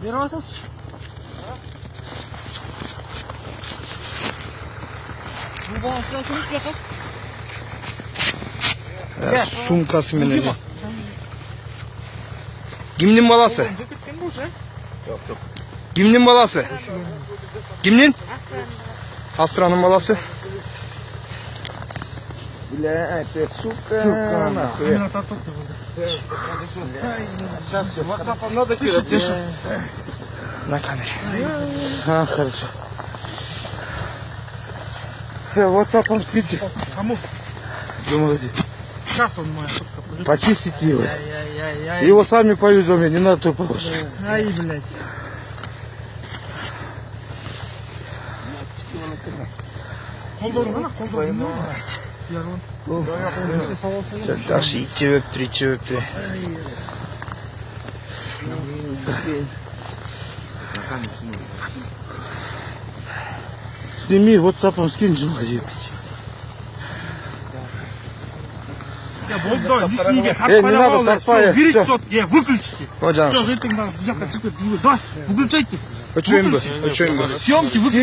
Берасыз? Бұл баласынан тұрыс бе қап? Сумкасы менен. Кімнің баласы? Кімнің баласы? Кімнің? Астраның баласы. Блядь, ты сука. Сука, нахуй. Сейчас все, WhatsApp надо кидать. на камере А, хорошо. Э, WhatsApp скиньте. Кому? Думаете, Сейчас он моя пойдет. почистите его. Его сами повезем, не надо тупо ваше. Ай, блядь. Қолдарын ғана, қолдарын ғана. Жакшы ит жебептир ит жебептир Сними, WhatsApp скинь, Я болды, лишнийге Э, тартпай не надо, ақ тартпай, Все, берите всё. сотки, е, выключите. Все, бәрі бұл жаққа шығып жүрген. Давай, выключайте. өчөйүнбү өчөйүнбү Съемки выключите.